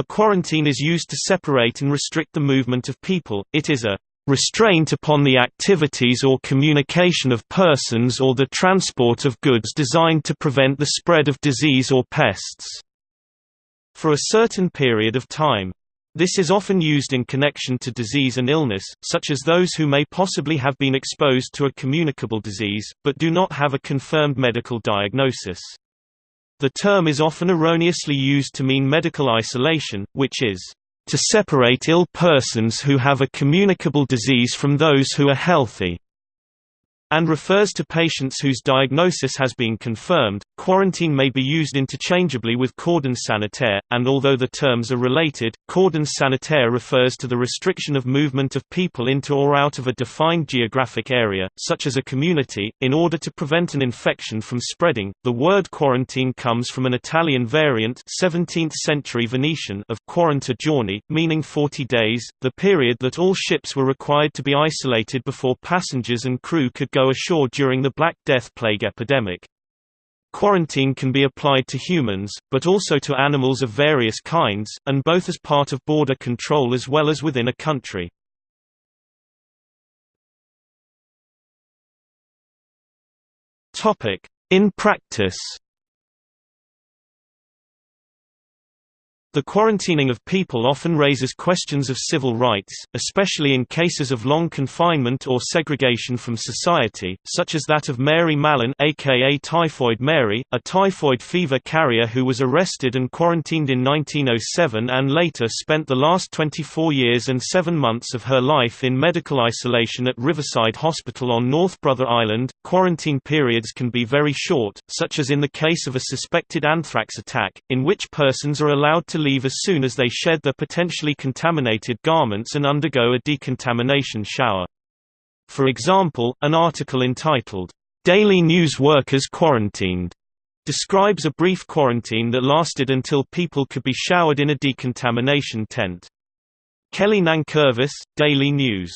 A quarantine is used to separate and restrict the movement of people, it is a restraint upon the activities or communication of persons or the transport of goods designed to prevent the spread of disease or pests." For a certain period of time. This is often used in connection to disease and illness, such as those who may possibly have been exposed to a communicable disease, but do not have a confirmed medical diagnosis. The term is often erroneously used to mean medical isolation, which is, "...to separate ill persons who have a communicable disease from those who are healthy." And refers to patients whose diagnosis has been confirmed. Quarantine may be used interchangeably with cordon sanitaire, and although the terms are related, cordon sanitaire refers to the restriction of movement of people into or out of a defined geographic area, such as a community, in order to prevent an infection from spreading. The word quarantine comes from an Italian variant 17th century Venetian of quaranta giorni, meaning 40 days, the period that all ships were required to be isolated before passengers and crew could go go ashore during the Black Death plague epidemic. Quarantine can be applied to humans, but also to animals of various kinds, and both as part of border control as well as within a country. In practice The quarantining of people often raises questions of civil rights, especially in cases of long confinement or segregation from society, such as that of Mary Mallon aka Typhoid Mary, a typhoid fever carrier who was arrested and quarantined in 1907 and later spent the last 24 years and 7 months of her life in medical isolation at Riverside Hospital on North Brother Island. Quarantine periods can be very short, such as in the case of a suspected anthrax attack, in which persons are allowed to leave as soon as they shed their potentially contaminated garments and undergo a decontamination shower. For example, an article entitled, "'Daily News Workers Quarantined' describes a brief quarantine that lasted until people could be showered in a decontamination tent. Kelly Nankervis, Daily News.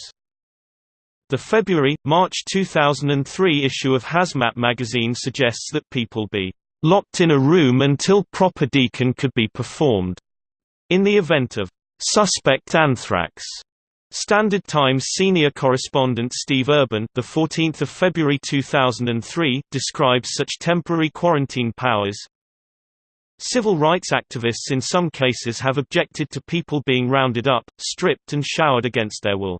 The February-March 2003 issue of Hazmat magazine suggests that people be locked in a room until proper decon could be performed. In the event of suspect anthrax, Standard Times senior correspondent Steve Urban, the 14th of February 2003, describes such temporary quarantine powers. Civil rights activists in some cases have objected to people being rounded up, stripped and showered against their will.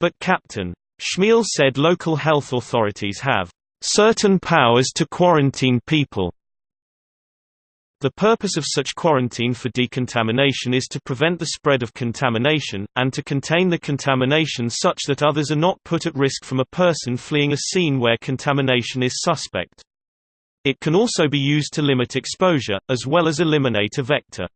But Captain Schmiel said local health authorities have certain powers to quarantine people. The purpose of such quarantine for decontamination is to prevent the spread of contamination, and to contain the contamination such that others are not put at risk from a person fleeing a scene where contamination is suspect. It can also be used to limit exposure, as well as eliminate a vector.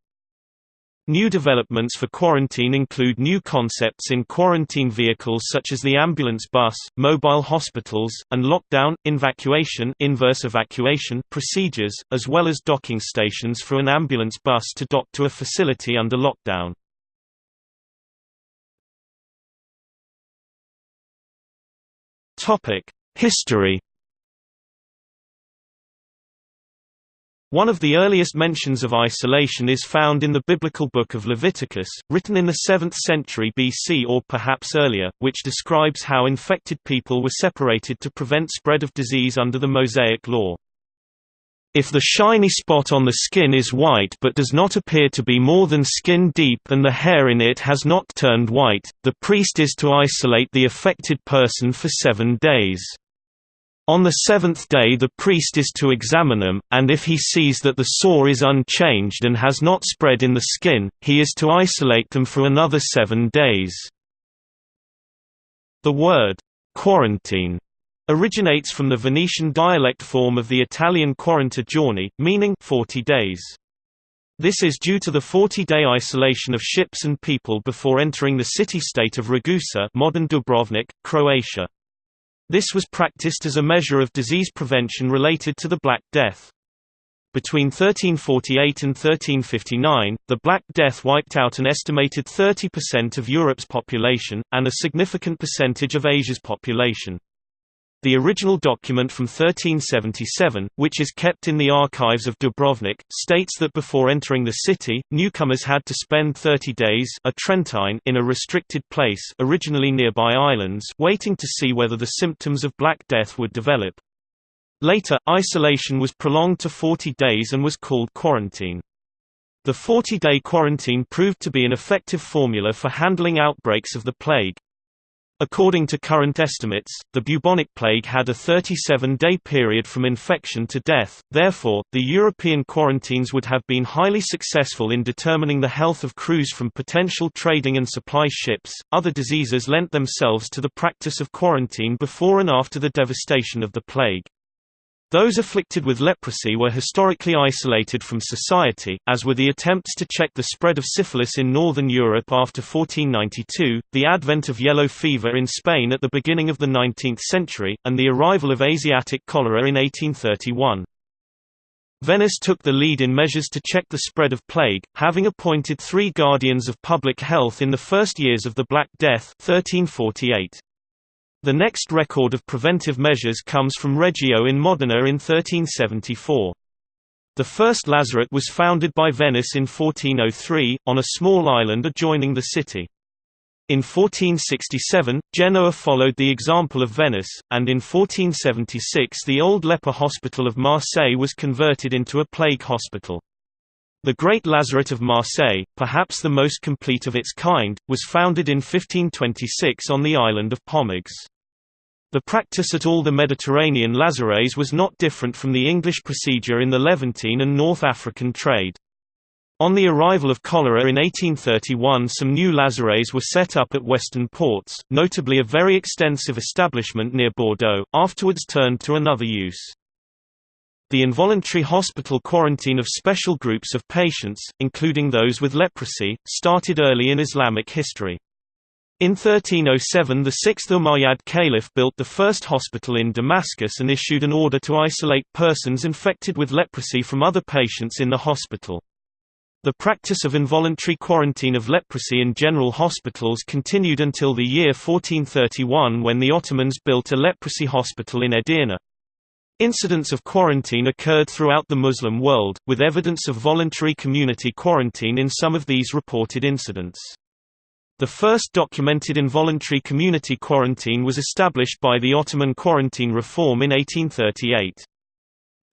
New developments for quarantine include new concepts in quarantine vehicles such as the ambulance bus, mobile hospitals, and lockdown, evacuation, inverse evacuation procedures, as well as docking stations for an ambulance bus to dock to a facility under lockdown. History One of the earliest mentions of isolation is found in the biblical book of Leviticus, written in the 7th century BC or perhaps earlier, which describes how infected people were separated to prevent spread of disease under the Mosaic law. If the shiny spot on the skin is white but does not appear to be more than skin deep and the hair in it has not turned white, the priest is to isolate the affected person for seven days. On the seventh day the priest is to examine them, and if he sees that the sore is unchanged and has not spread in the skin, he is to isolate them for another seven days. The word, quarantine, originates from the Venetian dialect form of the Italian quaranta giorni, meaning 40 days. This is due to the 40-day isolation of ships and people before entering the city-state of Ragusa modern Dubrovnik, Croatia. This was practiced as a measure of disease prevention related to the Black Death. Between 1348 and 1359, the Black Death wiped out an estimated 30% of Europe's population, and a significant percentage of Asia's population. The original document from 1377, which is kept in the archives of Dubrovnik, states that before entering the city, newcomers had to spend 30 days a Trentine in a restricted place originally nearby islands waiting to see whether the symptoms of Black Death would develop. Later, isolation was prolonged to 40 days and was called quarantine. The 40-day quarantine proved to be an effective formula for handling outbreaks of the plague. According to current estimates, the bubonic plague had a 37-day period from infection to death, therefore, the European quarantines would have been highly successful in determining the health of crews from potential trading and supply ships. Other diseases lent themselves to the practice of quarantine before and after the devastation of the plague. Those afflicted with leprosy were historically isolated from society, as were the attempts to check the spread of syphilis in northern Europe after 1492, the advent of yellow fever in Spain at the beginning of the 19th century, and the arrival of Asiatic cholera in 1831. Venice took the lead in measures to check the spread of plague, having appointed three guardians of public health in the first years of the Black Death 1348. The next record of preventive measures comes from Reggio in Modena in 1374. The first lazaret was founded by Venice in 1403, on a small island adjoining the city. In 1467, Genoa followed the example of Venice, and in 1476 the old leper hospital of Marseille was converted into a plague hospital. The Great Lazaret of Marseille, perhaps the most complete of its kind, was founded in 1526 on the island of Pomègues. The practice at all the Mediterranean lazarets was not different from the English procedure in the Levantine and North African trade. On the arrival of cholera in 1831 some new lazarets were set up at western ports, notably a very extensive establishment near Bordeaux, afterwards turned to another use. The involuntary hospital quarantine of special groups of patients, including those with leprosy, started early in Islamic history. In 1307 the sixth Umayyad caliph built the first hospital in Damascus and issued an order to isolate persons infected with leprosy from other patients in the hospital. The practice of involuntary quarantine of leprosy in general hospitals continued until the year 1431 when the Ottomans built a leprosy hospital in Edirne. Incidents of quarantine occurred throughout the Muslim world, with evidence of voluntary community quarantine in some of these reported incidents. The first documented involuntary community quarantine was established by the Ottoman quarantine reform in 1838.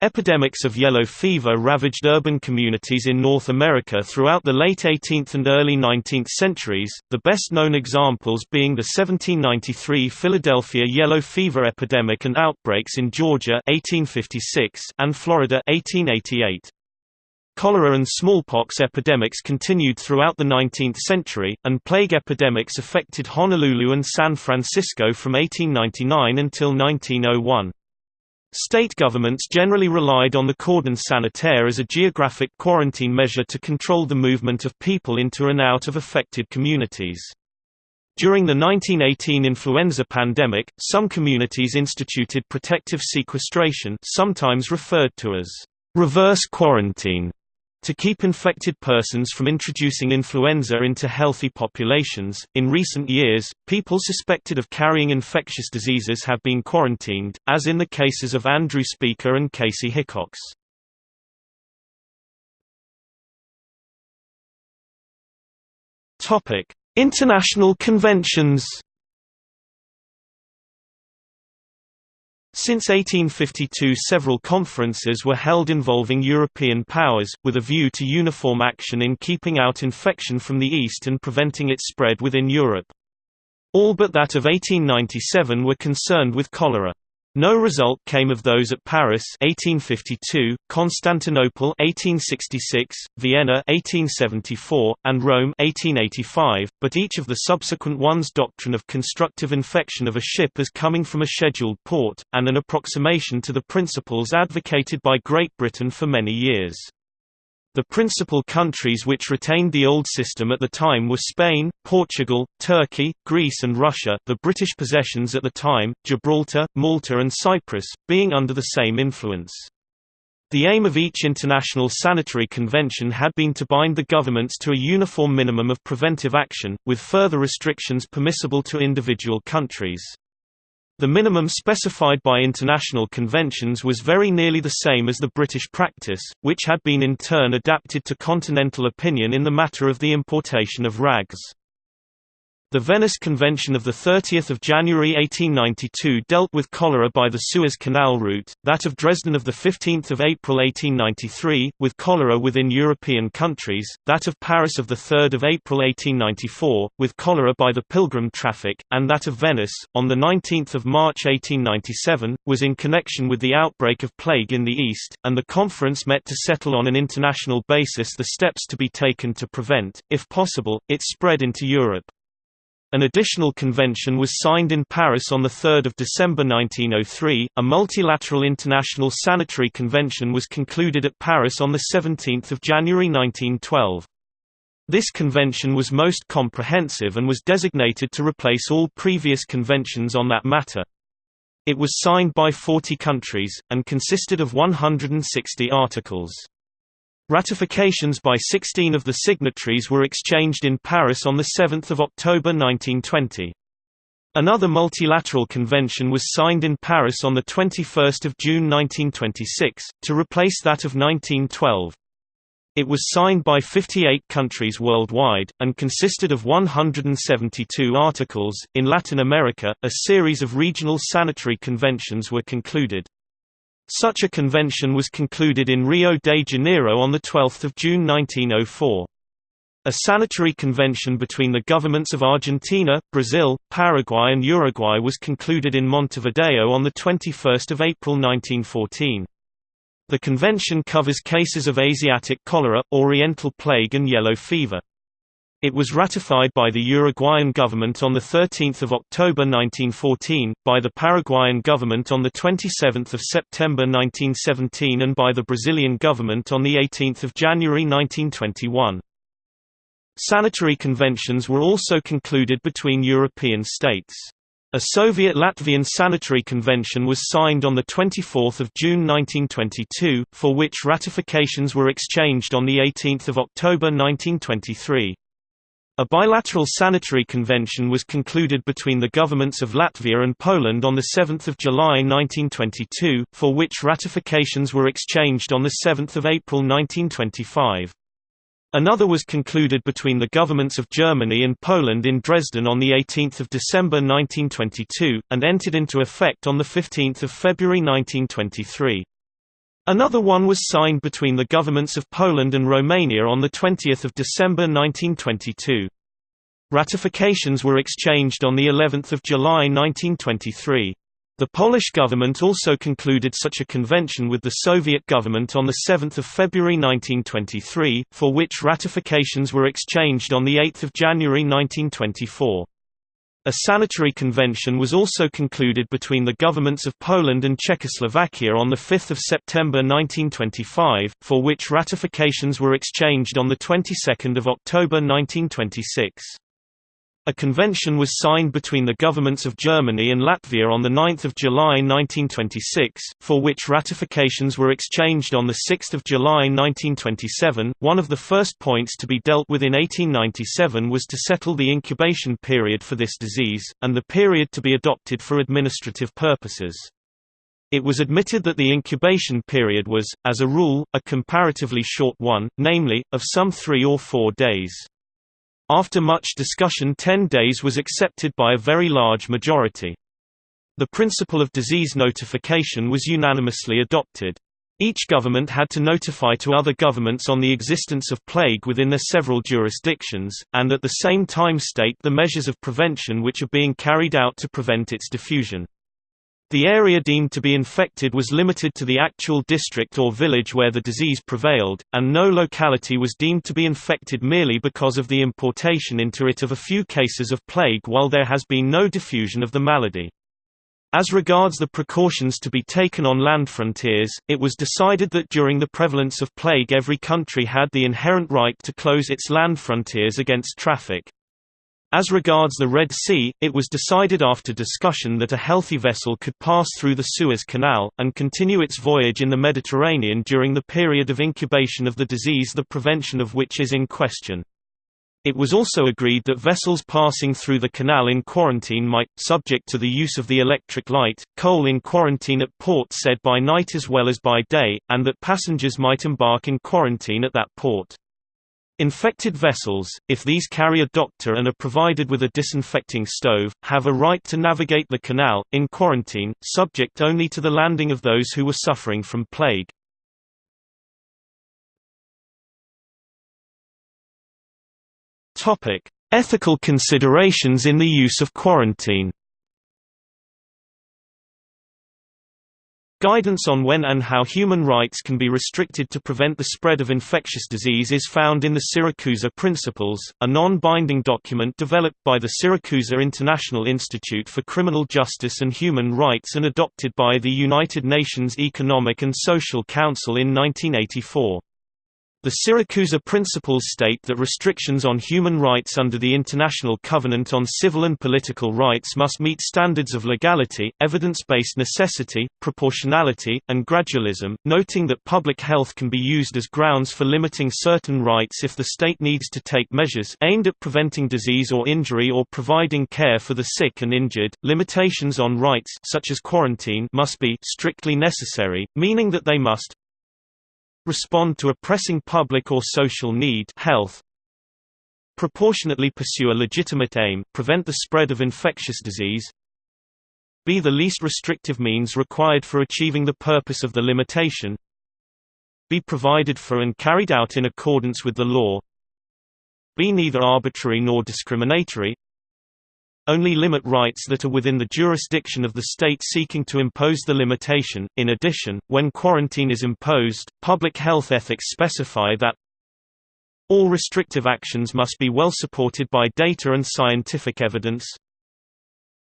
Epidemics of yellow fever ravaged urban communities in North America throughout the late 18th and early 19th centuries, the best-known examples being the 1793 Philadelphia yellow fever epidemic and outbreaks in Georgia 1856 and Florida 1888. Cholera and smallpox epidemics continued throughout the 19th century, and plague epidemics affected Honolulu and San Francisco from 1899 until 1901. State governments generally relied on the cordon sanitaire as a geographic quarantine measure to control the movement of people into and out of affected communities. During the 1918 influenza pandemic, some communities instituted protective sequestration sometimes referred to as reverse quarantine to keep infected persons from introducing influenza into healthy populations, in recent years, people suspected of carrying infectious diseases have been quarantined, as in the cases of Andrew Speaker and Kaci Hickox. International conventions Since 1852 several conferences were held involving European powers, with a view to uniform action in keeping out infection from the East and preventing its spread within Europe. All but that of 1897 were concerned with cholera. No result came of those at Paris 1852, Constantinople 1866, Vienna 1874, and Rome 1885, but each of the subsequent ones doctrine of constructive infection of a ship as coming from a scheduled port, and an approximation to the principles advocated by Great Britain for many years. The principal countries which retained the old system at the time were Spain, Portugal, Turkey, Greece and Russia the British possessions at the time, Gibraltar, Malta and Cyprus, being under the same influence. The aim of each international sanitary convention had been to bind the governments to a uniform minimum of preventive action, with further restrictions permissible to individual countries. The minimum specified by international conventions was very nearly the same as the British practice, which had been in turn adapted to continental opinion in the matter of the importation of rags. The Venice Convention of 30 January 1892 dealt with cholera by the Suez Canal route, that of Dresden of 15 April 1893, with cholera within European countries, that of Paris of 3 April 1894, with cholera by the pilgrim traffic, and that of Venice, on 19 March 1897, was in connection with the outbreak of plague in the East, and the conference met to settle on an international basis the steps to be taken to prevent, if possible, its spread into Europe. An additional convention was signed in Paris on 3 December 1903. A multilateral international sanitary convention was concluded at Paris on 17 January 1912. This convention was most comprehensive and was designated to replace all previous conventions on that matter. It was signed by 40 countries, and consisted of 160 articles. Ratifications by 16 of the signatories were exchanged in Paris on 7 October 1920. Another multilateral convention was signed in Paris on 21 June 1926, to replace that of 1912. It was signed by 58 countries worldwide, and consisted of 172 articles. In Latin America, a series of regional sanitary conventions were concluded. Such a convention was concluded in Rio de Janeiro on 12 June 1904. A sanitary convention between the governments of Argentina, Brazil, Paraguay and Uruguay was concluded in Montevideo on 21 April 1914. The convention covers cases of Asiatic cholera, Oriental plague and yellow fever. It was ratified by the Uruguayan government on 13 October 1914, by the Paraguayan government on 27 September 1917 and by the Brazilian government on 18 January 1921. Sanitary conventions were also concluded between European states. A Soviet-Latvian sanitary convention was signed on 24 June 1922, for which ratifications were exchanged on 18 October 1923. A bilateral sanitary convention was concluded between the governments of Latvia and Poland on 7 July 1922, for which ratifications were exchanged on 7 April 1925. Another was concluded between the governments of Germany and Poland in Dresden on 18 December 1922, and entered into effect on 15 February 1923. Another one was signed between the governments of Poland and Romania on 20 December 1922. Ratifications were exchanged on of July 1923. The Polish government also concluded such a convention with the Soviet government on 7 February 1923, for which ratifications were exchanged on 8 January 1924. A sanitary convention was also concluded between the governments of Poland and Czechoslovakia on 5 September 1925, for which ratifications were exchanged on 22 October 1926. A convention was signed between the governments of Germany and Latvia on 9 July 1926, for which ratifications were exchanged on 6 July 1927. One of the first points to be dealt with in 1897 was to settle the incubation period for this disease, and the period to be adopted for administrative purposes. It was admitted that the incubation period was, as a rule, a comparatively short one, namely, of some three or four days. After much discussion 10 days was accepted by a very large majority. The principle of disease notification was unanimously adopted. Each government had to notify to other governments on the existence of plague within their several jurisdictions, and at the same time state the measures of prevention which are being carried out to prevent its diffusion. The area deemed to be infected was limited to the actual district or village where the disease prevailed, and no locality was deemed to be infected merely because of the importation into it of a few cases of plague while there has been no diffusion of the malady. As regards the precautions to be taken on land frontiers, it was decided that during the prevalence of plague every country had the inherent right to close its land frontiers against traffic. As regards the Red Sea, it was decided after discussion that a healthy vessel could pass through the Suez Canal, and continue its voyage in the Mediterranean during the period of incubation of the disease the prevention of which is in question. It was also agreed that vessels passing through the canal in quarantine might, subject to the use of the electric light, coal in quarantine at Port Said by night as well as by day, and that passengers might embark in quarantine at that port. Infected vessels, if these carry a doctor and are provided with a disinfecting stove, have a right to navigate the canal, in quarantine, subject only to the landing of those who were suffering from plague. Ethical considerations in the use of quarantine. Guidance on when and how human rights can be restricted to prevent the spread of infectious disease is found in the Siracusa Principles, a non-binding document developed by the Siracusa International Institute for Criminal Justice and Human Rights and adopted by the United Nations Economic and Social Council in 1984. The Siracusa Principles state that restrictions on human rights under the International Covenant on Civil and Political Rights must meet standards of legality, evidence-based necessity, proportionality, and gradualism, noting that public health can be used as grounds for limiting certain rights if the state needs to take measures aimed at preventing disease or injury or providing care for the sick and injured. Limitations on rights such as quarantine must be strictly necessary, meaning that they must respond to a pressing public or social need health, proportionately pursue a legitimate aim prevent the spread of infectious disease be the least restrictive means required for achieving the purpose of the limitation be provided for and carried out in accordance with the law be neither arbitrary nor discriminatory only limit rights that are within the jurisdiction of the state seeking to impose the limitation. In addition, when quarantine is imposed, public health ethics specify that all restrictive actions must be well supported by data and scientific evidence.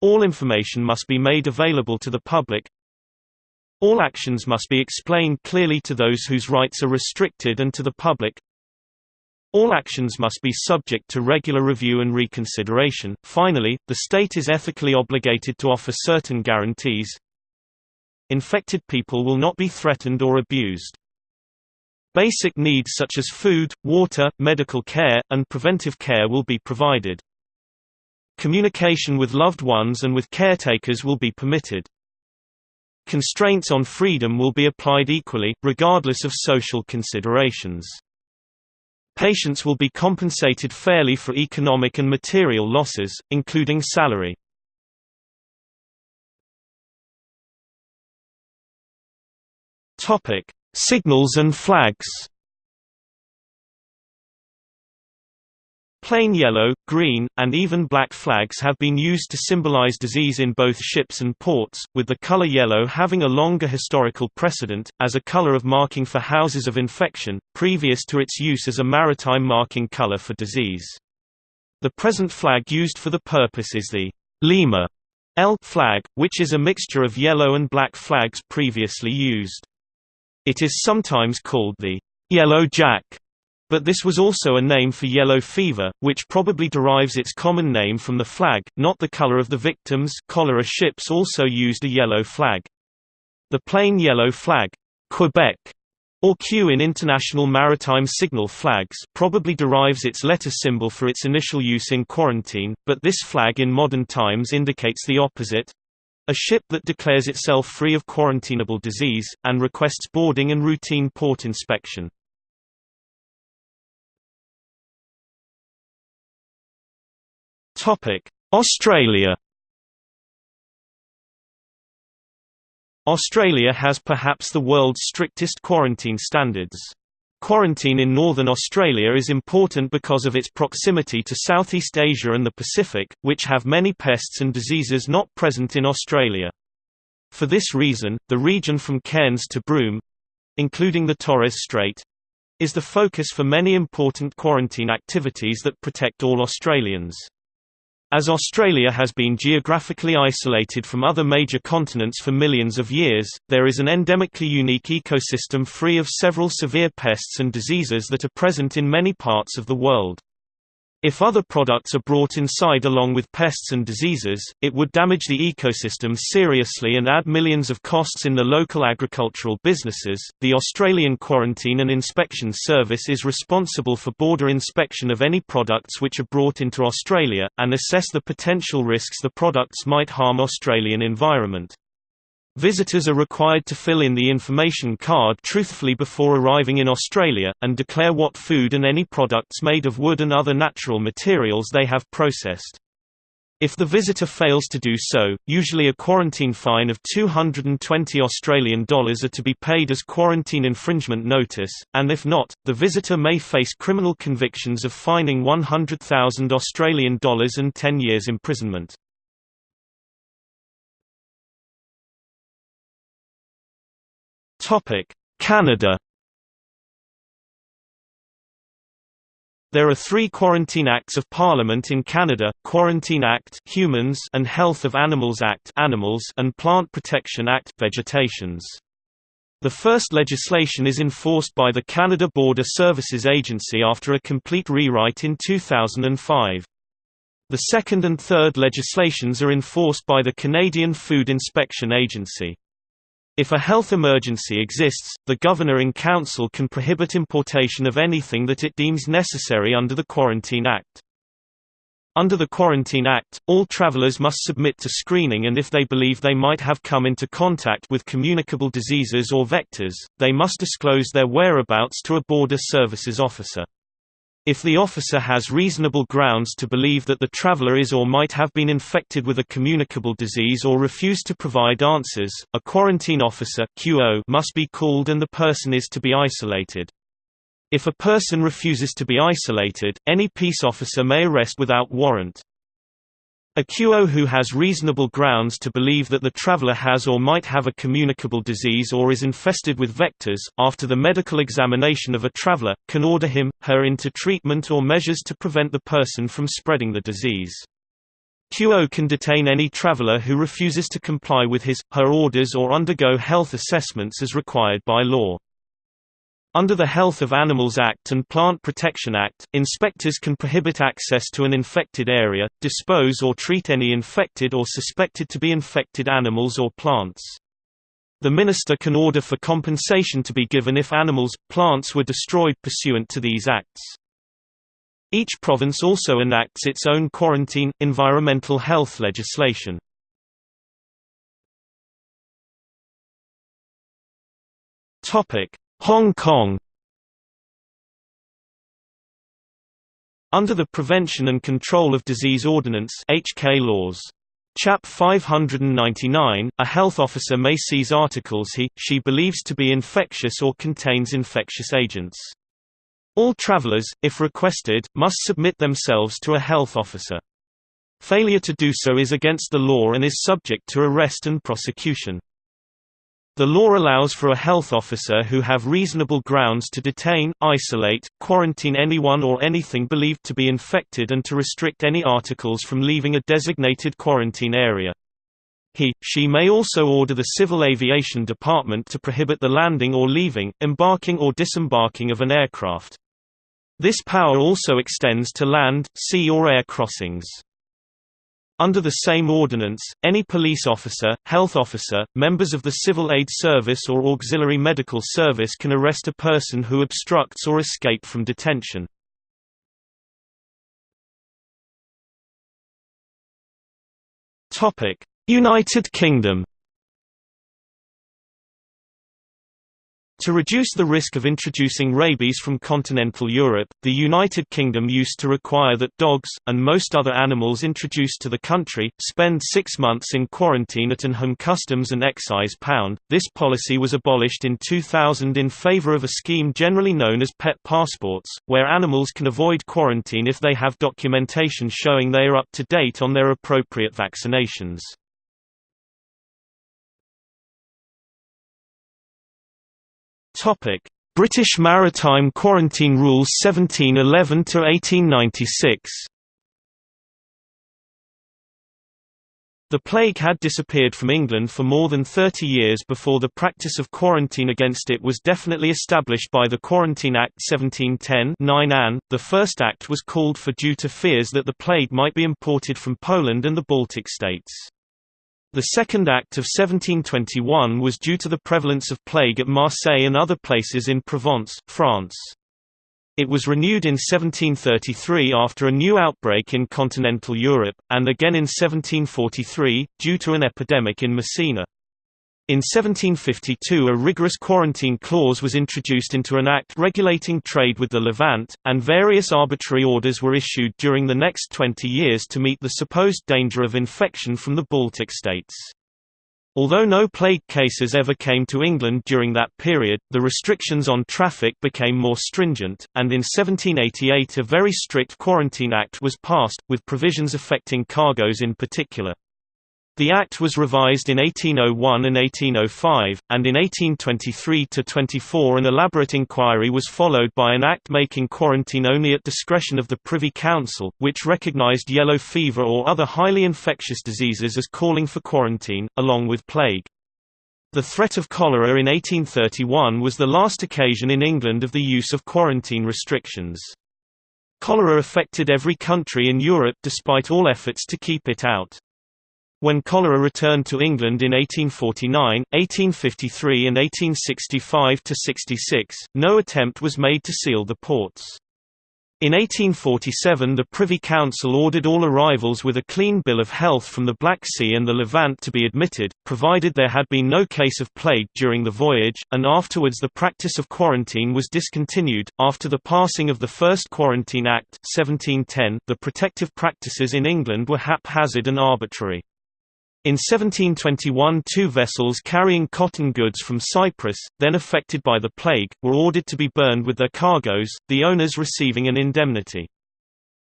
All information must be made available to the public. All actions must be explained clearly to those whose rights are restricted and to the public. All actions must be subject to regular review and reconsideration. Finally, the state is ethically obligated to offer certain guarantees. Infected people will not be threatened or abused. Basic needs such as food, water, medical care, and preventive care will be provided. Communication with loved ones and with caretakers will be permitted. Constraints on freedom will be applied equally, regardless of social considerations. Patients will be compensated fairly for economic and material losses, including salary. Signals and flags Plain yellow, green, and even black flags have been used to symbolize disease in both ships and ports, with the color yellow having a longer historical precedent, as a color of marking for houses of infection, previous to its use as a maritime marking color for disease. The present flag used for the purpose is the Lima L flag, which is a mixture of yellow and black flags previously used. It is sometimes called the Yellow Jack but this was also a name for yellow fever, which probably derives its common name from the flag, not the color of the victims cholera ships also used a yellow flag. The plain yellow flag, Quebec, or Q in international maritime signal flags probably derives its letter symbol for its initial use in quarantine, but this flag in modern times indicates the opposite a ship that declares itself free of quarantinable disease, and requests boarding and routine port inspection. Australia Australia has perhaps the world's strictest quarantine standards. Quarantine in northern Australia is important because of its proximity to Southeast Asia and the Pacific, which have many pests and diseases not present in Australia. For this reason, the region from Cairns to Broome—including the Torres Strait—is the focus for many important quarantine activities that protect all Australians. As Australia has been geographically isolated from other major continents for millions of years, there is an endemically unique ecosystem free of several severe pests and diseases that are present in many parts of the world. If other products are brought inside along with pests and diseases, it would damage the ecosystem seriously and add millions of costs in the local agricultural businesses. The Australian Quarantine and Inspection Service is responsible for border inspection of any products which are brought into Australia, and assess the potential risks the products might harm Australian environment. Visitors are required to fill in the information card truthfully before arriving in Australia, and declare what food and any products made of wood and other natural materials they have processed. If the visitor fails to do so, usually a quarantine fine of 220 Australian dollars are to be paid as quarantine infringement notice, and if not, the visitor may face criminal convictions of fining 100,000 Australian dollars and 10 years imprisonment. Topic: Canada. There are three Quarantine Acts of Parliament in Canada, Quarantine Act Humans and Health of Animals Act Animals and Plant Protection Act Vegetations. The first legislation is enforced by the Canada Border Services Agency after a complete rewrite in 2005. The second and third legislations are enforced by the Canadian Food Inspection Agency. If a health emergency exists, the Governor in Council can prohibit importation of anything that it deems necessary under the Quarantine Act. Under the Quarantine Act, all travelers must submit to screening and if they believe they might have come into contact with communicable diseases or vectors, they must disclose their whereabouts to a Border Services officer. If the officer has reasonable grounds to believe that the traveler is or might have been infected with a communicable disease or refuse to provide answers, a quarantine officer QO must be called and the person is to be isolated. If a person refuses to be isolated, any peace officer may arrest without warrant. A QO who has reasonable grounds to believe that the traveler has or might have a communicable disease or is infested with vectors, after the medical examination of a traveler, can order him, her into treatment or measures to prevent the person from spreading the disease. QO can detain any traveler who refuses to comply with his, her orders or undergo health assessments as required by law. Under the Health of Animals Act and Plant Protection Act, inspectors can prohibit access to an infected area, dispose or treat any infected or suspected to be infected animals or plants. The minister can order for compensation to be given if animals, plants were destroyed pursuant to these acts. Each province also enacts its own quarantine, environmental health legislation. Topic: Hong Kong Under the Prevention and Control of Disease Ordinance HK laws. Chap 599, a health officer may seize articles he, she believes to be infectious or contains infectious agents. All travelers, if requested, must submit themselves to a health officer. Failure to do so is against the law and is subject to arrest and prosecution. The law allows for a health officer who have reasonable grounds to detain, isolate, quarantine anyone or anything believed to be infected and to restrict any articles from leaving a designated quarantine area. He, she may also order the Civil Aviation Department to prohibit the landing or leaving, embarking or disembarking of an aircraft. This power also extends to land, sea or air crossings. Under the same ordinance, any police officer, health officer, members of the Civil Aid Service or Auxiliary Medical Service can arrest a person who obstructs or escape from detention. United Kingdom To reduce the risk of introducing rabies from continental Europe, the United Kingdom used to require that dogs, and most other animals introduced to the country, spend six months in quarantine at an Home Customs and Excise Pound. This policy was abolished in 2000 in favour of a scheme generally known as pet passports, where animals can avoid quarantine if they have documentation showing they are up to date on their appropriate vaccinations. Topic: British Maritime Quarantine Rules 1711 to 1896. The plague had disappeared from England for more than 30 years before the practice of quarantine against it was definitely established by the Quarantine Act 1710 9 Anne. The first act was called for due to fears that the plague might be imported from Poland and the Baltic states. The Second Act of 1721 was due to the prevalence of plague at Marseille and other places in Provence, France. It was renewed in 1733 after a new outbreak in continental Europe, and again in 1743, due to an epidemic in Messina. In 1752 a rigorous quarantine clause was introduced into an act regulating trade with the Levant, and various arbitrary orders were issued during the next 20 years to meet the supposed danger of infection from the Baltic states. Although no plague cases ever came to England during that period, the restrictions on traffic became more stringent, and in 1788 a very strict Quarantine Act was passed, with provisions affecting cargoes in particular. The Act was revised in 1801 and 1805, and in 1823–24 an elaborate inquiry was followed by an Act making quarantine only at discretion of the Privy Council, which recognised yellow fever or other highly infectious diseases as calling for quarantine, along with plague. The threat of cholera in 1831 was the last occasion in England of the use of quarantine restrictions. Cholera affected every country in Europe despite all efforts to keep it out. When cholera returned to England in 1849, 1853 and 1865–66, no attempt was made to seal the ports. In 1847 the Privy Council ordered all arrivals with a clean bill of health from the Black Sea and the Levant to be admitted, provided there had been no case of plague during the voyage, and afterwards the practice of quarantine was discontinued. After the passing of the First Quarantine Act 1710, the protective practices in England were haphazard and arbitrary. In 1721 two vessels carrying cotton goods from Cyprus, then affected by the plague, were ordered to be burned with their cargoes, the owners receiving an indemnity.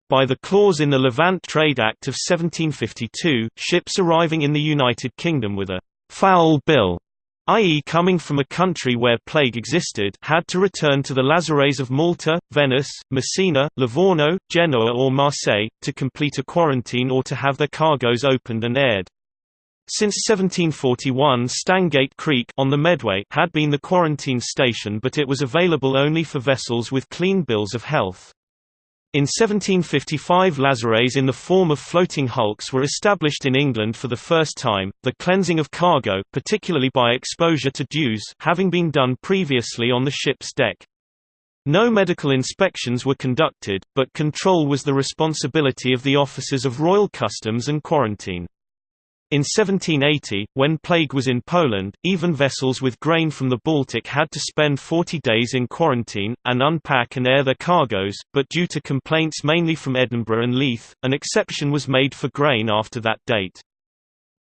By the clause in the Levant Trade Act of 1752, ships arriving in the United Kingdom with a «foul bill» i.e. coming from a country where plague existed had to return to the lazarets of Malta, Venice, Messina, Livorno, Genoa or Marseille, to complete a quarantine or to have their cargoes opened and aired. Since 1741 Stangate Creek on the Medway had been the quarantine station but it was available only for vessels with clean bills of health. In 1755 lazares in the form of floating hulks were established in England for the first time, the cleansing of cargo particularly by exposure to dews having been done previously on the ship's deck. No medical inspections were conducted, but control was the responsibility of the officers of Royal Customs and Quarantine. In 1780, when plague was in Poland, even vessels with grain from the Baltic had to spend 40 days in quarantine, and unpack and air their cargoes, but due to complaints mainly from Edinburgh and Leith, an exception was made for grain after that date.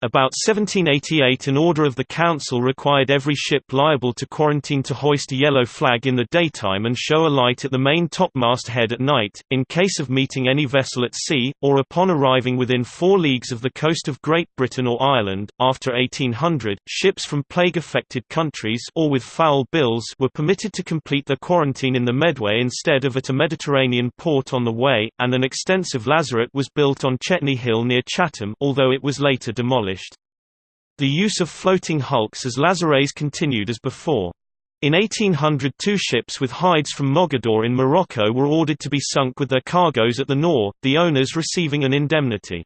About 1788 an order of the Council required every ship liable to quarantine to hoist a yellow flag in the daytime and show a light at the main topmast head at night, in case of meeting any vessel at sea, or upon arriving within four leagues of the coast of Great Britain or Ireland. After 1800, ships from plague-affected countries or with foul bills were permitted to complete their quarantine in the Medway instead of at a Mediterranean port on the way, and an extensive lazaret was built on Chetney Hill near Chatham although it was later demolished. The use of floating hulks as lazares continued as before. In 1800 two ships with hides from Mogador in Morocco were ordered to be sunk with their cargoes at the Nore, the owners receiving an indemnity.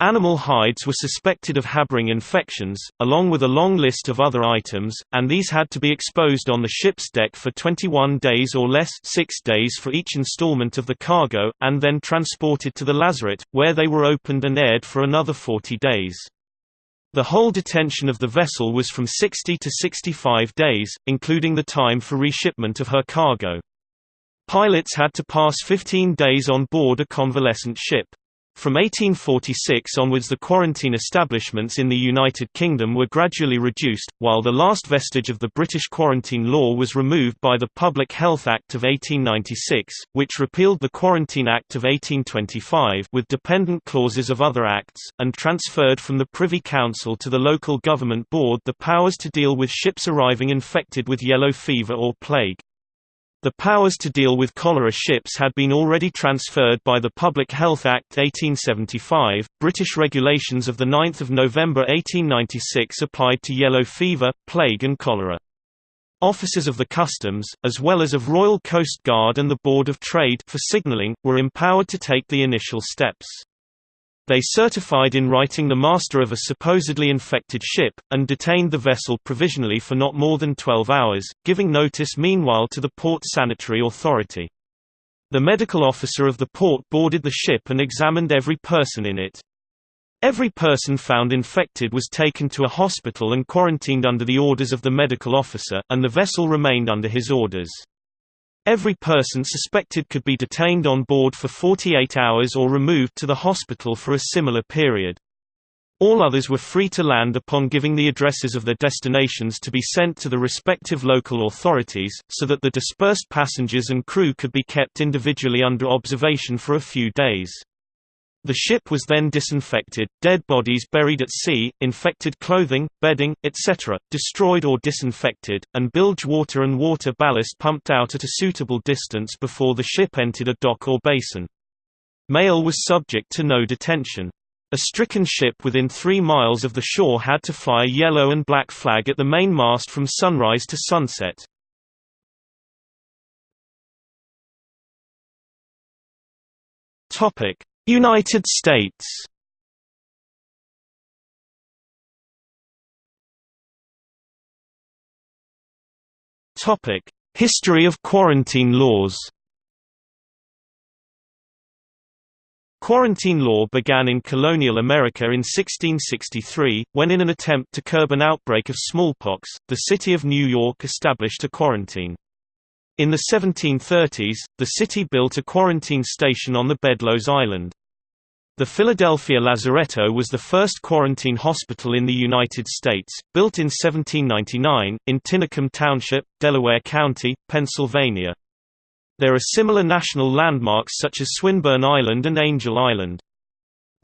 Animal hides were suspected of harboring infections, along with a long list of other items, and these had to be exposed on the ship's deck for 21 days or less 6 days for each installment of the cargo, and then transported to the lazaret, where they were opened and aired for another 40 days. The whole detention of the vessel was from 60 to 65 days, including the time for reshipment of her cargo. Pilots had to pass 15 days on board a convalescent ship. From 1846 onwards the quarantine establishments in the United Kingdom were gradually reduced, while the last vestige of the British quarantine law was removed by the Public Health Act of 1896, which repealed the Quarantine Act of 1825 with dependent clauses of other acts, and transferred from the Privy Council to the local government board the powers to deal with ships arriving infected with yellow fever or plague. The powers to deal with cholera ships had been already transferred by the Public Health Act 1875. British regulations of the 9 November 1896 applied to yellow fever, plague and cholera. Officers of the Customs, as well as of Royal Coast Guard and the Board of Trade for signalling, were empowered to take the initial steps. They certified in writing the master of a supposedly infected ship, and detained the vessel provisionally for not more than 12 hours, giving notice meanwhile to the Port Sanitary Authority. The medical officer of the port boarded the ship and examined every person in it. Every person found infected was taken to a hospital and quarantined under the orders of the medical officer, and the vessel remained under his orders. Every person suspected could be detained on board for 48 hours or removed to the hospital for a similar period. All others were free to land upon giving the addresses of their destinations to be sent to the respective local authorities, so that the dispersed passengers and crew could be kept individually under observation for a few days. The ship was then disinfected, dead bodies buried at sea, infected clothing, bedding, etc., destroyed or disinfected, and bilge water and water ballast pumped out at a suitable distance before the ship entered a dock or basin. Mail was subject to no detention. A stricken ship within three miles of the shore had to fly a yellow and black flag at the mainmast from sunrise to sunset. Topic: United States History of quarantine laws Quarantine law began in colonial America in 1663, when in an attempt to curb an outbreak of smallpox, the city of New York established a quarantine. In the 1730s, the city built a quarantine station on the Bedloes Island. The Philadelphia Lazaretto was the first quarantine hospital in the United States, built in 1799, in Tinicum Township, Delaware County, Pennsylvania. There are similar national landmarks such as Swinburne Island and Angel Island.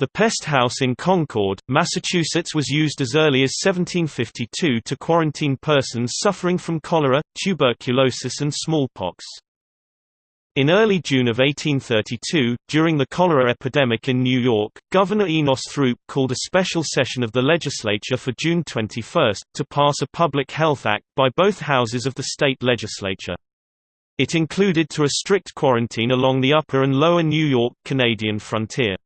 The pest house in Concord, Massachusetts was used as early as 1752 to quarantine persons suffering from cholera, tuberculosis and smallpox. In early June of 1832, during the cholera epidemic in New York, Governor Enos Throop called a special session of the legislature for June 21, to pass a public health act, by both houses of the state legislature. It included to a strict quarantine along the upper and lower New York Canadian frontier.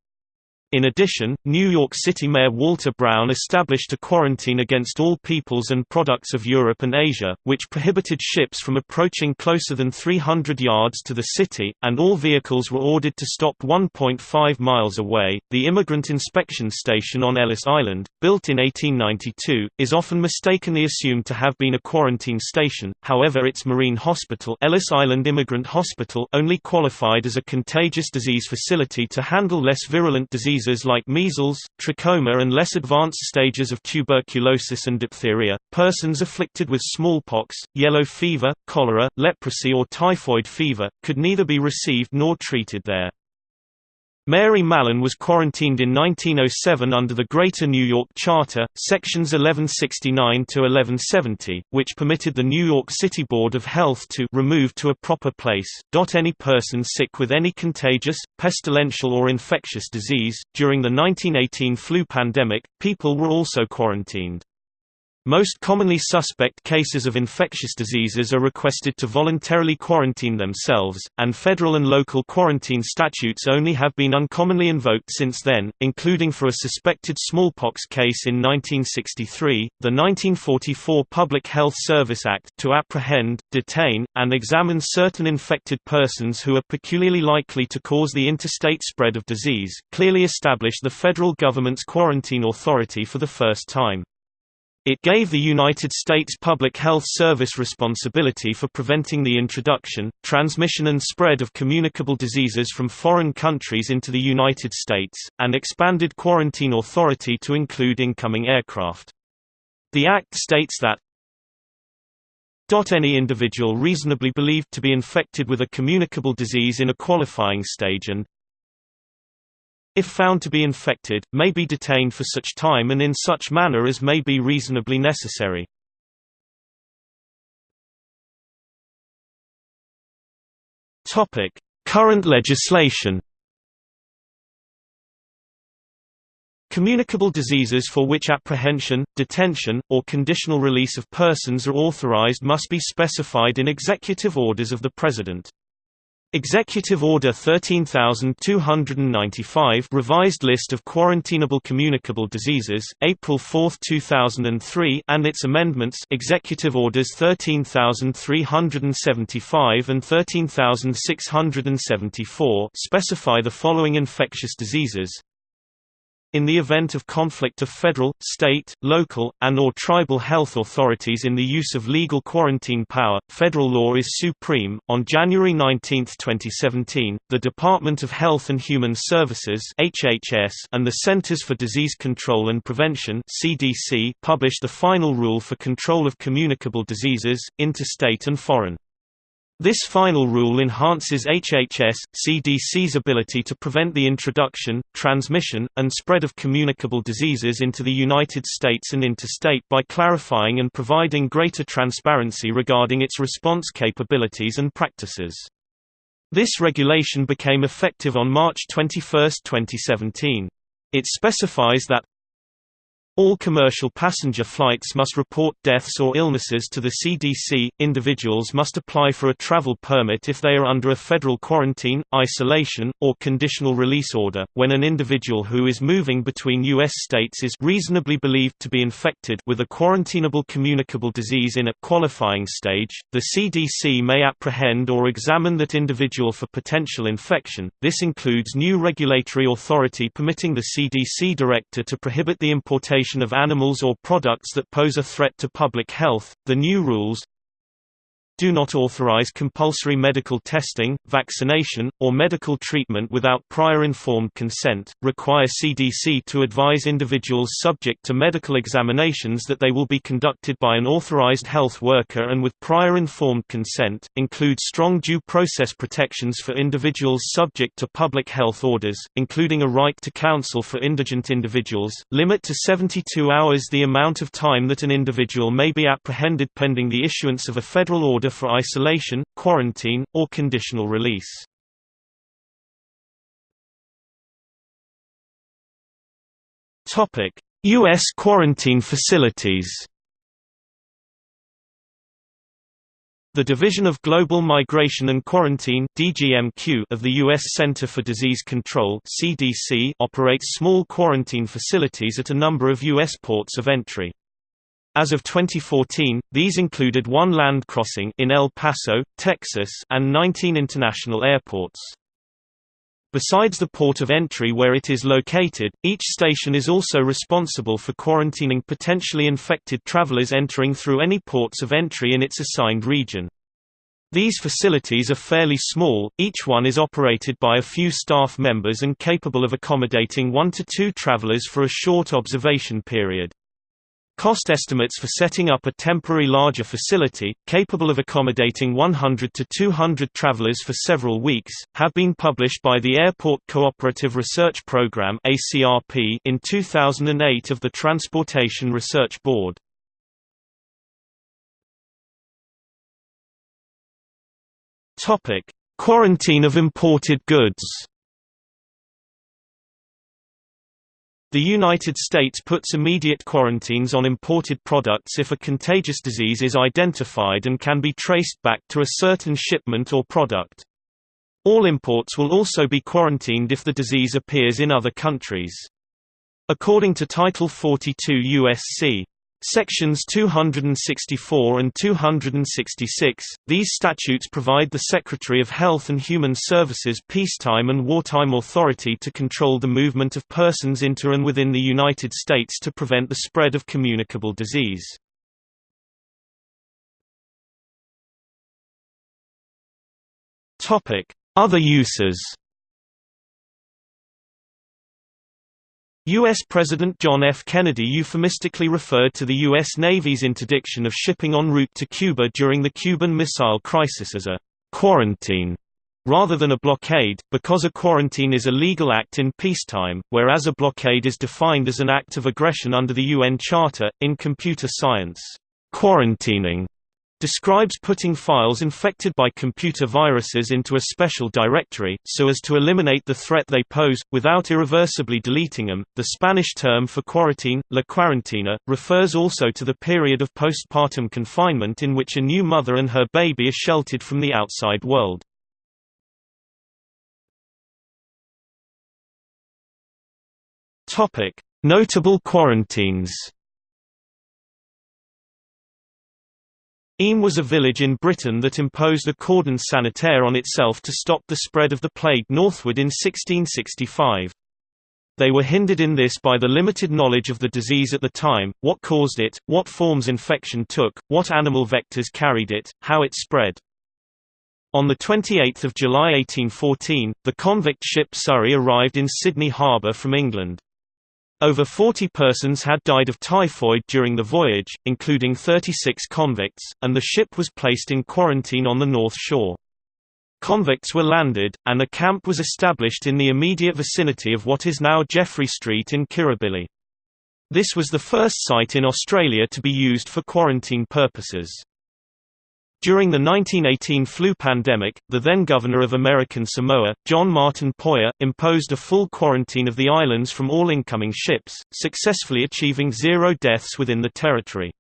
In addition, New York City Mayor Walter Brown established a quarantine against all peoples and products of Europe and Asia, which prohibited ships from approaching closer than 300 yards to the city, and all vehicles were ordered to stop 1.5 miles away. The Immigrant Inspection Station on Ellis Island, built in 1892, is often mistakenly assumed to have been a quarantine station, however, its marine hospital, Ellis Island Immigrant Hospital, only qualified as a contagious disease facility to handle less virulent diseases diseases like measles, trachoma and less advanced stages of tuberculosis and diphtheria. Persons afflicted with smallpox, yellow fever, cholera, leprosy or typhoid fever, could neither be received nor treated there. Mary Mallon was quarantined in 1907 under the Greater New York Charter, sections 1169–1170, which permitted the New York City Board of Health to remove to a proper place. Any person sick with any contagious, pestilential or infectious disease. During the 1918 flu pandemic, people were also quarantined. Most commonly suspect cases of infectious diseases are requested to voluntarily quarantine themselves, and federal and local quarantine statutes only have been uncommonly invoked since then, including for a suspected smallpox case in 1963, the 1944 Public Health Service Act to apprehend, detain, and examine certain infected persons who are peculiarly likely to cause the interstate spread of disease, clearly established the federal government's quarantine authority for the first time. It gave the United States Public Health Service responsibility for preventing the introduction, transmission and spread of communicable diseases from foreign countries into the United States, and expanded quarantine authority to include incoming aircraft. The Act states that any individual reasonably believed to be infected with a communicable disease in a qualifying stage and if found to be infected, may be detained for such time and in such manner as may be reasonably necessary. Current legislation Communicable diseases for which apprehension, detention, or conditional release of persons are authorized must be specified in executive orders of the President. Executive Order 13295 Revised List of Quarantinable Communicable Diseases, April 4, 2003 and its amendments Executive Orders 13375 and 13674 specify the following infectious diseases in the event of conflict of federal, state, local, and or tribal health authorities in the use of legal quarantine power, federal law is supreme. On January 19, 2017, the Department of Health and Human Services (HHS) and the Centers for Disease Control and Prevention (CDC) published the final rule for control of communicable diseases, interstate and foreign. This final rule enhances HHS, CDC's ability to prevent the introduction, transmission, and spread of communicable diseases into the United States and interstate by clarifying and providing greater transparency regarding its response capabilities and practices. This regulation became effective on March 21, 2017. It specifies that all commercial passenger flights must report deaths or illnesses to the CDC. Individuals must apply for a travel permit if they are under a federal quarantine, isolation, or conditional release order. When an individual who is moving between U.S. states is reasonably believed to be infected with a quarantinable communicable disease in a qualifying stage, the CDC may apprehend or examine that individual for potential infection. This includes new regulatory authority permitting the CDC director to prohibit the importation of animals or products that pose a threat to public health. The new rules do not authorize compulsory medical testing, vaccination, or medical treatment without prior informed consent, require CDC to advise individuals subject to medical examinations that they will be conducted by an authorized health worker and with prior informed consent, include strong due process protections for individuals subject to public health orders, including a right to counsel for indigent individuals, limit to 72 hours the amount of time that an individual may be apprehended pending the issuance of a federal order order for isolation, quarantine, or conditional release. U.S. quarantine facilities The Division of Global Migration and Quarantine (DGMQ) of the U.S. Center for Disease Control (CDC) operates small quarantine facilities at a number of U.S. ports of entry. As of 2014, these included one land crossing in El Paso, Texas, and 19 international airports. Besides the port of entry where it is located, each station is also responsible for quarantining potentially infected travelers entering through any ports of entry in its assigned region. These facilities are fairly small, each one is operated by a few staff members and capable of accommodating one to two travelers for a short observation period. Cost estimates for setting up a temporary larger facility, capable of accommodating 100 to 200 travelers for several weeks, have been published by the Airport Cooperative Research Program in 2008 of the Transportation Research Board. Quarantine of imported goods The United States puts immediate quarantines on imported products if a contagious disease is identified and can be traced back to a certain shipment or product. All imports will also be quarantined if the disease appears in other countries. According to Title 42 U.S.C. Sections 264 and 266, these statutes provide the Secretary of Health and Human Services peacetime and wartime authority to control the movement of persons into and within the United States to prevent the spread of communicable disease. Other uses U.S. President John F. Kennedy euphemistically referred to the U.S. Navy's interdiction of shipping en route to Cuba during the Cuban Missile Crisis as a «quarantine» rather than a blockade, because a quarantine is a legal act in peacetime, whereas a blockade is defined as an act of aggression under the UN Charter. In computer science, quarantining describes putting files infected by computer viruses into a special directory, so as to eliminate the threat they pose, without irreversibly deleting them. The Spanish term for quarantine, la cuarentena, refers also to the period of postpartum confinement in which a new mother and her baby are sheltered from the outside world. Notable quarantines Eyam was a village in Britain that imposed a cordon sanitaire on itself to stop the spread of the plague northward in 1665. They were hindered in this by the limited knowledge of the disease at the time, what caused it, what forms infection took, what animal vectors carried it, how it spread. On 28 July 1814, the convict ship Surrey arrived in Sydney Harbour from England. Over 40 persons had died of typhoid during the voyage, including 36 convicts, and the ship was placed in quarantine on the North Shore. Convicts were landed, and a camp was established in the immediate vicinity of what is now Jeffrey Street in Kirribilli. This was the first site in Australia to be used for quarantine purposes. During the 1918 flu pandemic, the then governor of American Samoa, John Martin Poyer, imposed a full quarantine of the islands from all incoming ships, successfully achieving zero deaths within the territory.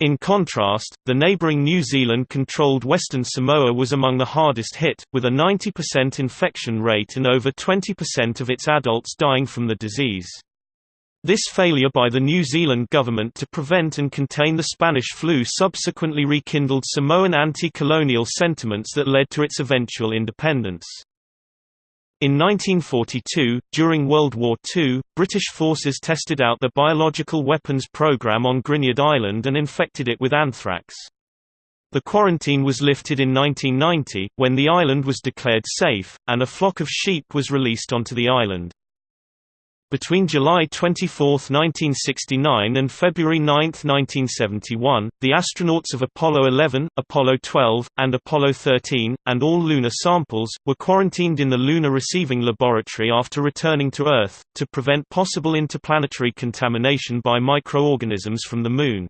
In contrast, the neighbouring New Zealand-controlled Western Samoa was among the hardest hit, with a 90% infection rate and over 20% of its adults dying from the disease. This failure by the New Zealand government to prevent and contain the Spanish flu subsequently rekindled Samoan anti-colonial sentiments that led to its eventual independence. In 1942, during World War II, British forces tested out the biological weapons program on Gruinard Island and infected it with anthrax. The quarantine was lifted in 1990, when the island was declared safe, and a flock of sheep was released onto the island. Between July 24, 1969 and February 9, 1971, the astronauts of Apollo 11, Apollo 12, and Apollo 13, and all lunar samples, were quarantined in the Lunar Receiving Laboratory after returning to Earth, to prevent possible interplanetary contamination by microorganisms from the Moon.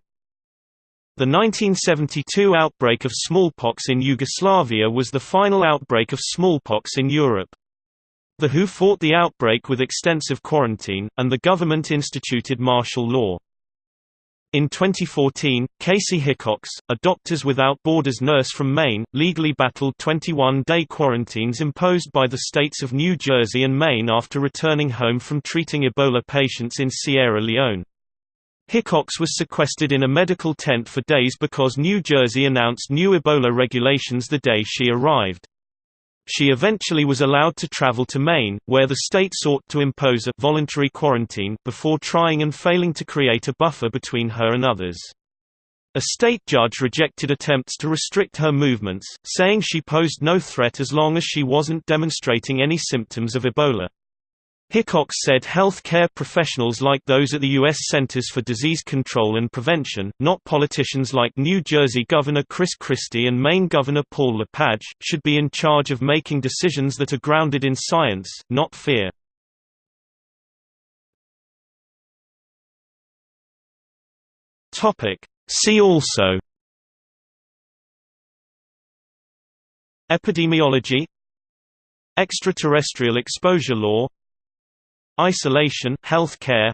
The 1972 outbreak of smallpox in Yugoslavia was the final outbreak of smallpox in Europe. The WHO fought the outbreak with extensive quarantine, and the government instituted martial law. In 2014, Kaci Hickox, a Doctors Without Borders nurse from Maine, legally battled 21-day quarantines imposed by the states of New Jersey and Maine after returning home from treating Ebola patients in Sierra Leone. Hickox was sequestered in a medical tent for days because New Jersey announced new Ebola regulations the day she arrived. She eventually was allowed to travel to Maine, where the state sought to impose a voluntary quarantine before trying and failing to create a buffer between her and others. A state judge rejected attempts to restrict her movements, saying she posed no threat as long as she wasn't demonstrating any symptoms of Ebola. Hickox said health care professionals like those at the U.S. Centers for Disease Control and Prevention, not politicians like New Jersey Governor Chris Christie and Maine Governor Paul LePage, should be in charge of making decisions that are grounded in science, not fear. See also Epidemiology Extraterrestrial exposure law Isolation health care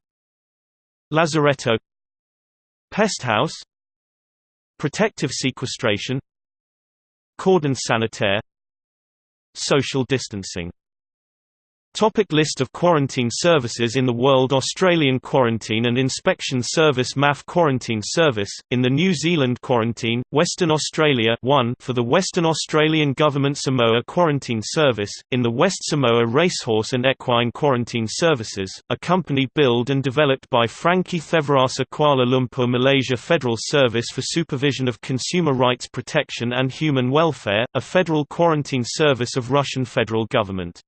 Lazaretto. Pesthouse. Protective sequestration. Cordon sanitaire. Social distancing Topic list of quarantine services in the world Australian Quarantine and Inspection Service MAF Quarantine Service, in the New Zealand Quarantine, Western Australia 1 for the Western Australian Government Samoa Quarantine Service, in the West Samoa Racehorse and Equine Quarantine Services, a company built and developed by Frankie Thevarasa Kuala Lumpur Malaysia Federal Service for Supervision of Consumer Rights Protection and Human Welfare, a federal quarantine service of Russian federal government.